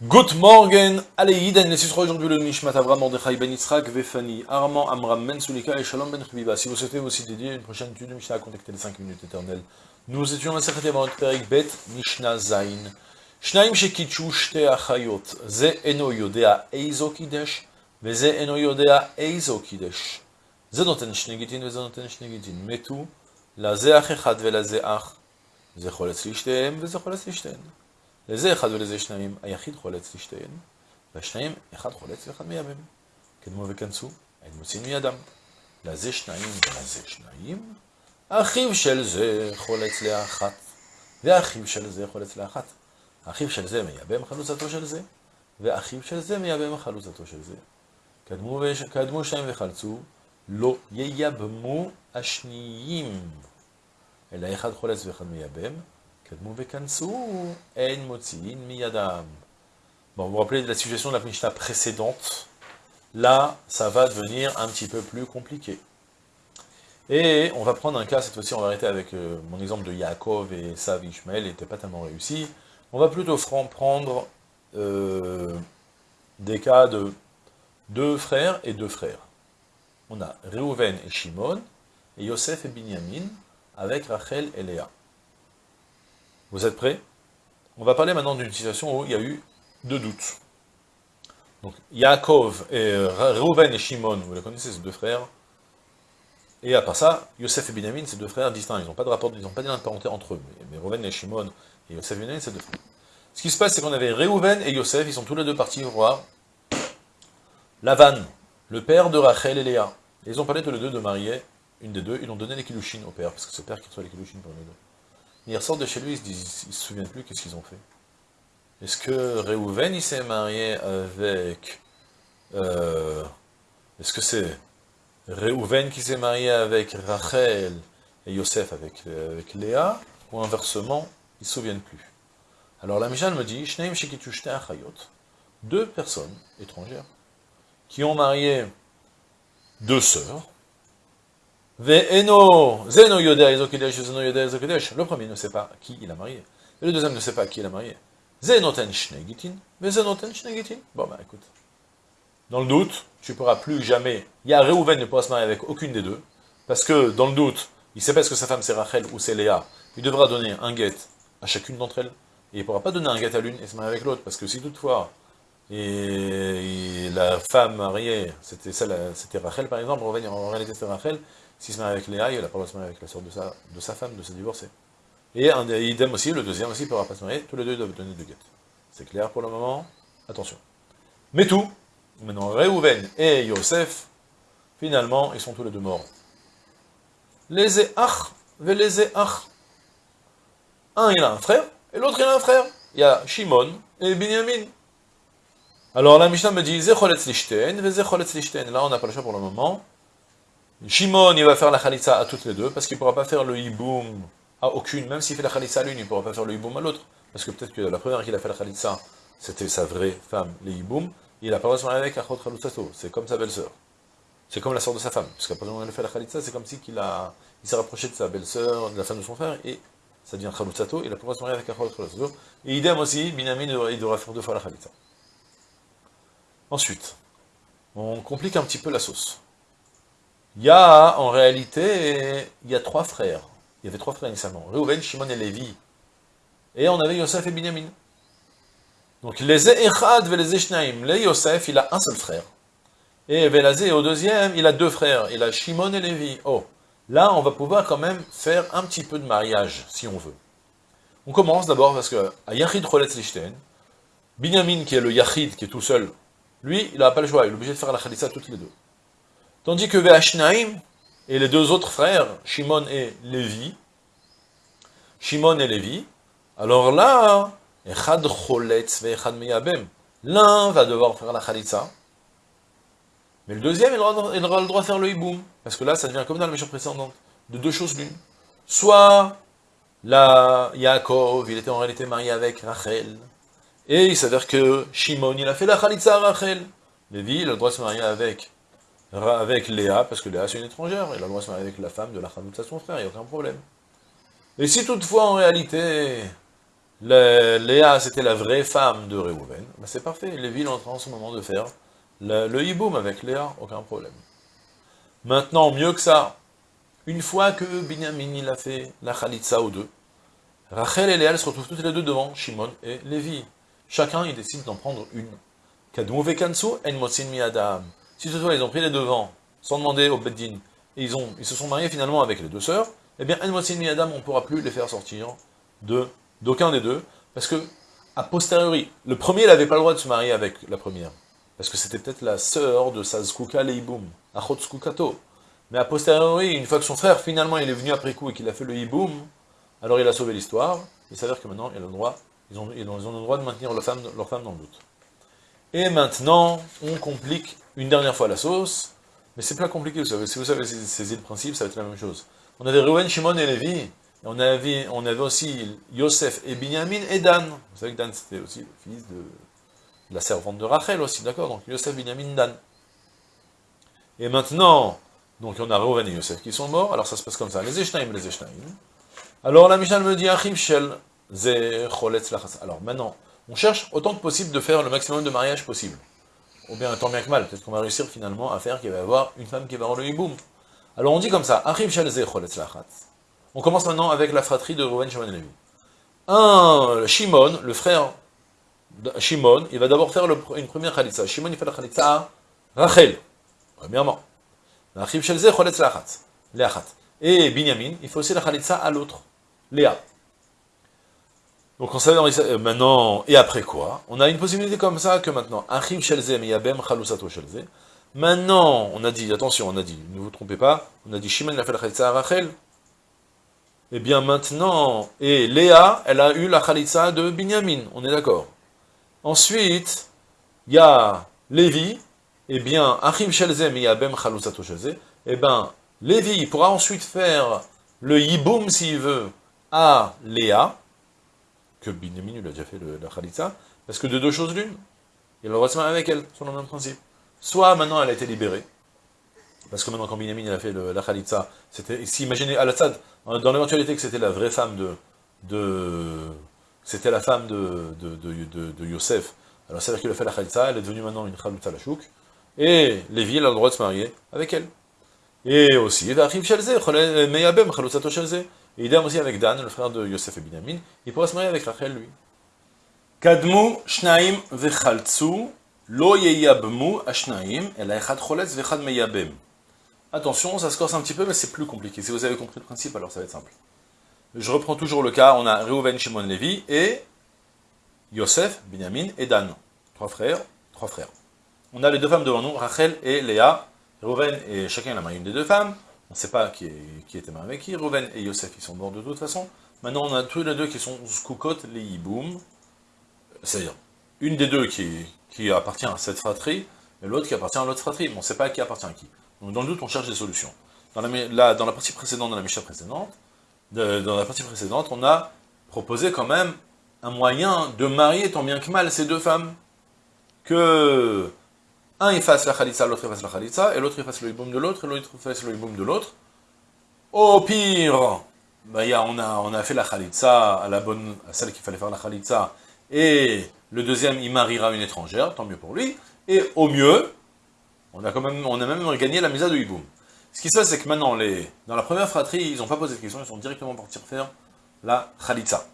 Good morning, allez, Iden, les sera aujourd'hui le Nishmat Avram Mordechai Ben Yitzhak, Vefani, Armand Amram Mensoulika et Shalom Ben Khbiba. Si vous souhaitez aussi dédier une prochaine étude de Mishnah, contactez les 5 minutes éternelles. Nous étions la Secrétaire Baruch Perik Bet Mishnah Zain. Shnaim Shekichu Shte Achayot, Ze Eno Yodea Eizo Kidesh, Veze Eno Yodea Eizo Kidesh. Ze Noten Shnegitin, Veze Noten Shnegitin. Metu, La Ze Ach Echad, Vela Ze Ach, Ze Choletz Lishtehem, Veze Choletz Lishtehem. לזה אחד ולזה שניים, היחיד חולץ לשתיהן, והשניים, אחד חולץ ואחד מייבם. קדמו וכנסו, אין מוצאים מידם. לזה שניים ולזה שניים, אחיו של זה חולץ לאחת, ואחיו של זה חולץ לאחת. אחיו של זה מייבם חלוצתו של זה, ואחיו של זה מייבם חלוצתו של זה. קדמו, וש... קדמו שניים וחלצו, לא ייבמו השניים, אלא אחד חולץ ואחד מייבם, Bon, vous vous rappelez de la suggestion de la Mishnah précédente? Là, ça va devenir un petit peu plus compliqué. Et on va prendre un cas, cette fois-ci, on va arrêter avec euh, mon exemple de Yaakov et Sav Ishmael, il n'était pas tellement réussi. On va plutôt prendre euh, des cas de deux frères et deux frères. On a Reuven et Shimon, et Yosef et Binyamin, avec Rachel et Léa. Vous êtes prêts? On va parler maintenant d'une situation où il y a eu deux doutes. Donc, Yaakov et Reuven et Shimon, vous les connaissez, ces deux frères. Et à part ça, Yosef et Binyamin, ces deux frères distincts, ils n'ont pas de rapport, ils n'ont pas de parenté entre eux. Mais Reuven et Shimon et Yosef et Binyamin, c'est deux frères. Ce qui se passe, c'est qu'on avait Reuven et Yosef, ils sont tous les deux partis voir Lavan, le père de Rachel et Léa. Ils ont parlé tous les deux de marier une des deux, ils ont donné les kilouchines au père, parce que c'est le père qui reçoit les kilouchines pour les deux. Ils ressortent de chez lui, ils se disent, se souviennent plus qu'est-ce qu'ils ont fait. Est-ce que Reuven, il s'est marié avec... Euh, Est-ce que c'est Reuven qui s'est marié avec Rachel et Yosef avec, Léa, ou inversement, ils ne se souviennent plus? Alors la Mishnah me dit, deux personnes étrangères, qui ont marié deux sœurs, le premier ne sait pas qui il a marié, le deuxième ne sait pas qui il a marié. Bon bah écoute, dans le doute, tu ne pourras plus jamais, il y a Reuven ne pourra se marier avec aucune des deux, parce que dans le doute, il ne sait pas est-ce que sa femme c'est Rachel ou c'est Léa, il devra donner un guet à chacune d'entre elles, et il ne pourra pas donner un guet à l'une et se marier avec l'autre, parce que si toutefois, et la femme mariée, c'était c'était Rachel par exemple, en réalité c'était Rachel, s'il se marie avec Léa, il n'a pas le droit de se marier avec la soeur de sa, de sa femme, de se divorcer. Et un, idem aussi, le deuxième aussi, ne pourra pas se marier, tous les deux doivent donner deux guettes. C'est clair pour le moment Attention. Mais tout, maintenant Reuven et Yosef, finalement, ils sont tous les deux morts. Les Each, les Each. Un, il a un frère, et l'autre, il a un frère. Il y a Shimon et Binyamin. Alors la Mishnah me dit. Là, on n'a pas le choix pour le moment. Shimon, il va faire la khalitza à toutes les deux, parce qu'il ne pourra pas faire le hiboum à aucune, même s'il fait la khalitza à l'une, il ne pourra pas faire le hiboum à l'autre. Parce que peut-être que la première qu'il a fait la khalitza, c'était sa vraie femme, le hiboum, il n'a pas marier avec Achot Khalutsato, c'est comme sa belle-sœur. C'est comme la sœur de sa femme, parce qu'après qu'il a fait la khalitza, c'est comme si qu'il a, il s'est rapproché de sa belle-sœur, de la femme de son frère, et ça devient Khalutsato, il a pas se marier avec Achot Khalutsato. Et idem aussi, Binyamin, il devra faire deux fois la khalitza. Ensuite, on complique un petit peu la sauce. Il y a, en réalité, il y a trois frères. Il y avait trois frères initialement. Reuven, Shimon et Lévi. Et on avait Yosef et Binyamin. Donc, les Echad les. Les Yosef, il a un seul frère. Et Velazé, au deuxième, il a deux frères. Il a Shimon et Lévi. Oh, là, on va pouvoir quand même faire un petit peu de mariage, si on veut. On commence d'abord parce que, à Yachid Choletz Lichten, Binyamin, qui est le Yachid, qui est tout seul, lui, il n'a pas le choix, il est obligé de faire la Khalitsa toutes les deux. Tandis que Ve'ashnaim, et les deux autres frères, Shimon et Lévi, Shimon et Lévi, alors là, l'un va devoir faire la Khalitsa, mais le deuxième, il aura, le droit de faire le hiboum, parce que là, ça devient comme dans la mission précédente, de deux choses l'une. Soit, la Yaakov, il était en réalité marié avec Rachel, et il s'avère que Shimon, il a fait la Khalitsa à Rachel. Lévi, il a le droit de se marier avec, avec Léa, parce que Léa, c'est une étrangère. Il a le droit de se marier avec la femme de la de son frère, il n'y a aucun problème. Et si toutefois, en réalité, Léa, c'était la vraie femme de Réhouven, ben c'est parfait, Lévi est en train en ce moment de faire le, hiboum avec Léa, aucun problème. Maintenant, mieux que ça, une fois que Binyamin il a fait la Khalitsa aux deux, Rachel et Léa se retrouvent toutes les deux devant Shimon et Lévi. Chacun, il décide d'en prendre une. mi Adam. Si toutefois ils ont pris les devants, sans demander au Beddin, et ils, se sont mariés finalement avec les deux sœurs, eh bien, En mi Adam, on ne pourra plus les faire sortir de d'aucun des deux, parce que, a posteriori, le premier, n'avait pas le droit de se marier avec la première, parce que c'était peut-être la sœur de Sazkuka Leiboum, Achotskukato. Mais a posteriori, une fois que son frère, finalement, il est venu après coup et qu'il a fait le hiboum, alors il a sauvé l'histoire, il s'avère que maintenant, ils ont, le droit, ils, ont, ils ont le droit de maintenir leur femme dans le doute. Et maintenant, on complique une dernière fois la sauce, mais c'est pas compliqué, vous savez, si vous avez saisi le principe, ça va être la même chose. On avait Reuven, Shimon et Lévi, et on avait, on avait aussi Yosef et Binyamin et Dan. Vous savez que Dan, c'était aussi le fils de, la servante de Rachel aussi, d'accord Donc Yosef, Binyamin, Dan. Et maintenant, donc on a Reuven et Yosef qui sont morts, alors ça se passe comme ça, les Eshnaim, les Eshnaim, alors la Mishnah me dit, Achim Shel, Alors maintenant, on cherche autant que possible de faire le maximum de mariages possible. Ou bien tant bien que mal, peut-être qu'on va réussir finalement à faire qu'il va y avoir une femme qui va avoir le hiboum. Alors on dit comme ça, On commence maintenant avec la fratrie de Reuven, Shimon Lévi. Un, Shimon, le frère de Shimon, il va d'abord faire une première khalitza. Shimon, il fait la khalitza à Rachel, premièrement. Et Binyamin, il fait aussi la khalitza à l'autre. Léa. Donc on savait euh, maintenant, et après quoi? On a une possibilité comme ça que maintenant, Achim Shelze Miyabem Chalusato Shelze. Maintenant, on a dit, attention, on a dit, ne vous trompez pas, on a dit Shimon a fait la Rachel. Eh bien maintenant, et Léa, elle a eu la khalitza de Binyamin, on est d'accord. Ensuite, il y a Lévi, eh bien, Achim Shelze Miyabem Chalusato Shelze. Eh bien, Lévi pourra ensuite faire le Yiboum, s'il veut, à Léa, que Binyamin lui a déjà fait la Khalitza, parce que de deux choses l'une, il va se marier avec elle, selon le même principe. Soit maintenant elle a été libérée, parce que maintenant quand Binyamin a fait la Khalitza, c'était, si imaginez Al-Assad, dans l'éventualité que c'était la vraie femme de, de c'était la femme de, de, de, de Yosef, alors c'est-à-dire qu'il a fait la Khalitza, elle est devenue maintenant une Khalitza la chouk, et Lévi, elle a le droit de se marier avec elle. Et aussi, Shelze, et idem aussi avec Dan, le frère de Yosef et Binyamin, il pourrait se marier avec Rachel, lui. Kadmu shnaim vechaltsu, lo yeyabmu ashnaim, el echad choletz vechad meyabem. Attention, ça se corse un petit peu, mais c'est plus compliqué. Si vous avez compris le principe, alors ça va être simple. Je reprends toujours le cas, on a Reuven, Shimon, Levi, et Yosef, Binyamin et Dan. Trois frères, trois frères. On a les deux femmes devant nous, Rachel et Léa. Reuven et chacun a marié une des deux femmes. On ne sait pas qui, était marié avec qui. Reuven et Yosef, ils sont morts de toute façon. Maintenant, on a tous les deux qui sont Skukot, les Yiboum. C'est-à-dire, une des deux qui, appartient à cette fratrie, et l'autre qui appartient à l'autre fratrie. Mais on ne sait pas qui appartient à qui. Donc, dans le doute, on cherche des solutions. Dans la, dans la partie précédente, dans la Mishnah précédente, dans la partie précédente, on a proposé quand même un moyen de marier tant bien que mal ces deux femmes. Que un fasse la khalitza, l'autre fasse la khalitza, et l'autre fasse le hiboum de l'autre, et l'autre fasse le hiboum de l'autre. Au pire, bah, on, a, on a fait la khalitza à la bonne, à celle qu'il fallait faire la khalitza, et le deuxième il mariera une étrangère, tant mieux pour lui, et au mieux, on a quand même, on a même gagné la misa de hiboum. Ce qui se passe, c'est que maintenant, les, dans la première fratrie, ils n'ont pas posé de questions, ils sont directement partis faire la khalitza.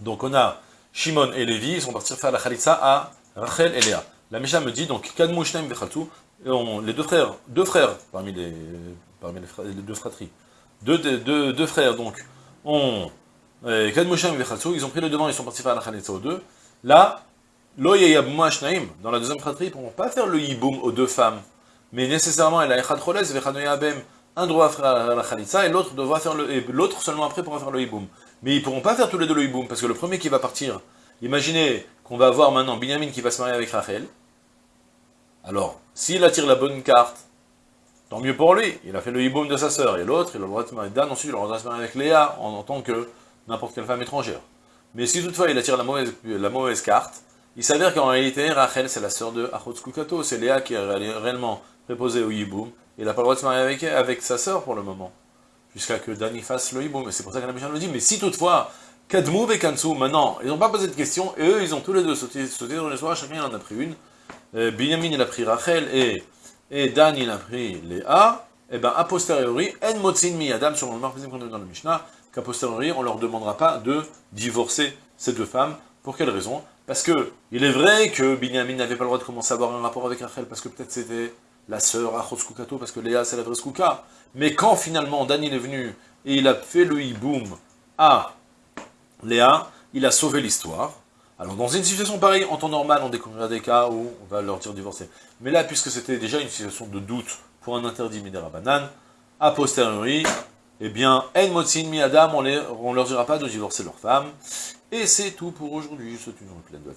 Donc on a Shimon et Lévi, ils sont partis faire la khalitza à Rachel et Léa. La Mishnah me dit donc Kadmushnaim Vechaltu, les deux frères, deux frères parmi les, parmi les, deux fratries, deux, deux, deux, frères donc, ont Kadmushnaim Vechaltu, ils ont pris le devant, ils sont partis faire la Khalitza aux deux. Là, Lo Shnaim, dans la deuxième fratrie, ils ne pourront pas faire le Yiboum aux deux femmes, mais nécessairement, elle a Echad Choles, Vechad un doit faire la Khalitza et l'autre doit faire le, l'autre seulement après pourra faire le Yiboum. Mais ils pourront pas faire tous les deux le Yiboum, parce que le premier qui va partir, imaginez qu'on va avoir maintenant Binyamin qui va se marier avec Rachel, alors, s'il attire la bonne carte, tant mieux pour lui, il a fait le hiboum de sa sœur, et l'autre, il a le droit de se marier Dan, ensuite il a le droit de se marier avec Léa, en, tant que n'importe quelle femme étrangère. Mais si toutefois il attire la mauvaise, carte, il s'avère qu'en réalité, Rachel, c'est la sœur de Kukato, c'est Léa qui est réellement préposée au hiboum, il n'a pas le droit de se marier avec, avec sa sœur pour le moment, jusqu'à que Dan y fasse le hiboum, et c'est pour ça que la méchante le dit, mais si toutefois, Kadmou et Kansu, maintenant, ils n'ont pas posé de questions, et eux, ils ont tous les deux sauté, sauté dans l'histoire, chacun il en a pris une. Euh, Binyamin, a pris Rachel, et, et Dan, il a pris Léa, et bien, a posteriori, En Motzin Mi Adam, sur le marxisme qu'on a dans le Mishnah, qu'à posteriori, on leur demandera pas de divorcer ces deux femmes. Pour quelle raison? Parce que, il est vrai que Binyamin n'avait pas le droit de commencer à avoir un rapport avec Rachel, parce que peut-être c'était la sœur Achotsukato, parce que Léa, c'est la vraie Skouka. Mais quand finalement, Dan, il est venu, et il a fait le hiboum à Léa, il a sauvé l'histoire. Alors, dans une situation pareille, en temps normal, on découvrira des cas où on va leur dire divorcer. Mais là, puisque c'était déjà une situation de doute pour un interdit Midera Banane, a posteriori, eh bien, En Motsin Mi Adam, on ne leur dira pas de divorcer leur femme. Et c'est tout pour aujourd'hui. Je souhaite une pleine de